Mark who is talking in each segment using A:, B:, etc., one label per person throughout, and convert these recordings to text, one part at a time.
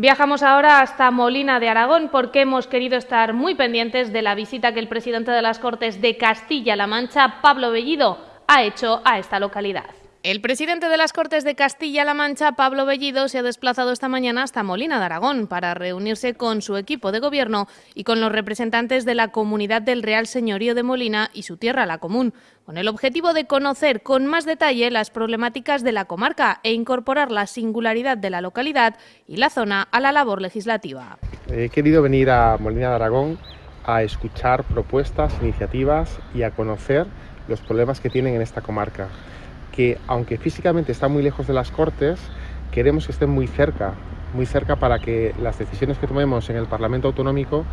A: Viajamos ahora hasta Molina de Aragón porque hemos querido estar muy pendientes de la visita que el presidente de las Cortes de Castilla-La Mancha, Pablo Bellido, ha hecho a esta localidad. El presidente de las Cortes de Castilla-La Mancha, Pablo Bellido, se ha desplazado esta mañana hasta Molina de Aragón para reunirse con su equipo de gobierno y con los representantes de la comunidad del Real Señorío de Molina y su tierra, la común, con el objetivo de conocer con más detalle las problemáticas de la comarca e incorporar la singularidad de la localidad y la zona a la labor legislativa.
B: He querido venir a Molina de Aragón a escuchar propuestas, iniciativas y a conocer los problemas que tienen en esta comarca que aunque físicamente está muy lejos de las Cortes, queremos que estén muy cerca, muy cerca para que las decisiones que tomemos en el Parlamento Autonómico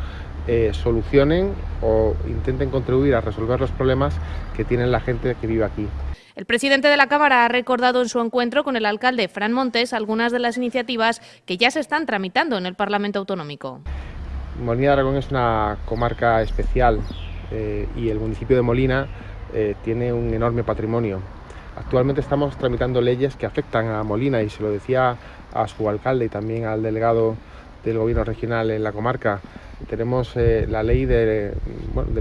B: eh, solucionen o intenten contribuir a resolver los problemas que tiene la gente que vive aquí.
A: El presidente de la Cámara ha recordado en su encuentro con el alcalde Fran Montes algunas de las iniciativas que ya se están tramitando en el Parlamento Autonómico.
B: Molina de Aragón es una comarca especial eh, y el municipio de Molina eh, tiene un enorme patrimonio Actualmente estamos tramitando leyes que afectan a Molina y se lo decía a su alcalde y también al delegado del gobierno regional en la comarca. Tenemos eh, la ley del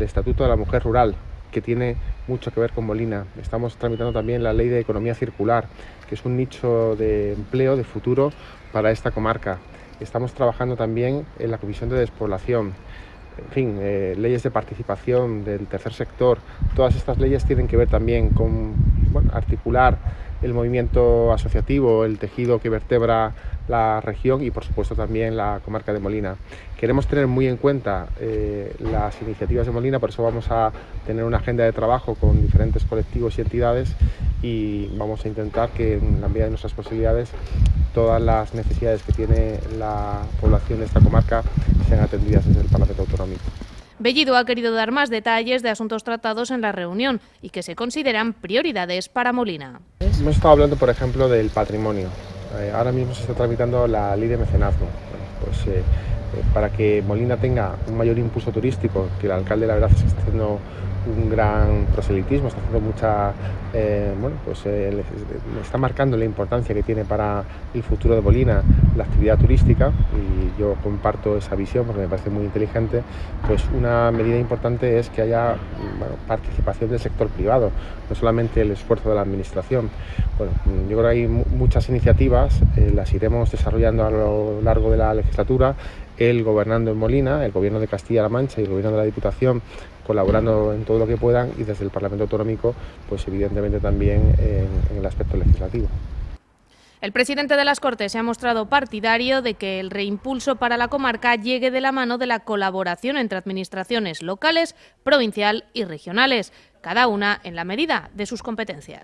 B: Estatuto de la Mujer Rural, que tiene mucho que ver con Molina. Estamos tramitando también la ley de economía circular, que es un nicho de empleo de futuro para esta comarca. Estamos trabajando también en la Comisión de Despoblación en fin, eh, leyes de participación del tercer sector, todas estas leyes tienen que ver también con articular el movimiento asociativo, el tejido que vertebra la región y por supuesto también la comarca de Molina. Queremos tener muy en cuenta eh, las iniciativas de Molina, por eso vamos a tener una agenda de trabajo con diferentes colectivos y entidades y vamos a intentar que en la medida de nuestras posibilidades todas las necesidades que tiene la población de esta comarca sean atendidas desde el Parlamento Autonómico.
A: Bellido ha querido dar más detalles de asuntos tratados en la reunión y que se consideran prioridades para Molina.
B: Hemos estado hablando, por ejemplo, del patrimonio. Eh, ahora mismo se está tramitando la ley de mecenazgo. pues, eh, eh, para que Molina tenga un mayor impulso turístico, que el alcalde la verdad está haciendo un gran proselitismo, está haciendo mucha, eh, bueno, pues está marcando la importancia que tiene para el futuro de Molina la actividad turística y yo comparto esa visión porque me parece muy inteligente, pues una medida importante es que haya participación del sector privado, no solamente el esfuerzo de la administración. Bueno, yo creo que hay muchas iniciativas, eh, las iremos desarrollando a lo largo de la legislatura, él gobernando en Molina, el gobierno de Castilla-La Mancha y el gobierno de la Diputación colaborando en todo lo que puedan y desde el Parlamento Autonómico, pues evidentemente también en el aspecto legislativo.
A: El presidente de las Cortes se ha mostrado partidario de que el reimpulso para la comarca llegue de la mano de la colaboración entre administraciones locales, provincial y regionales, cada una en la medida de sus competencias.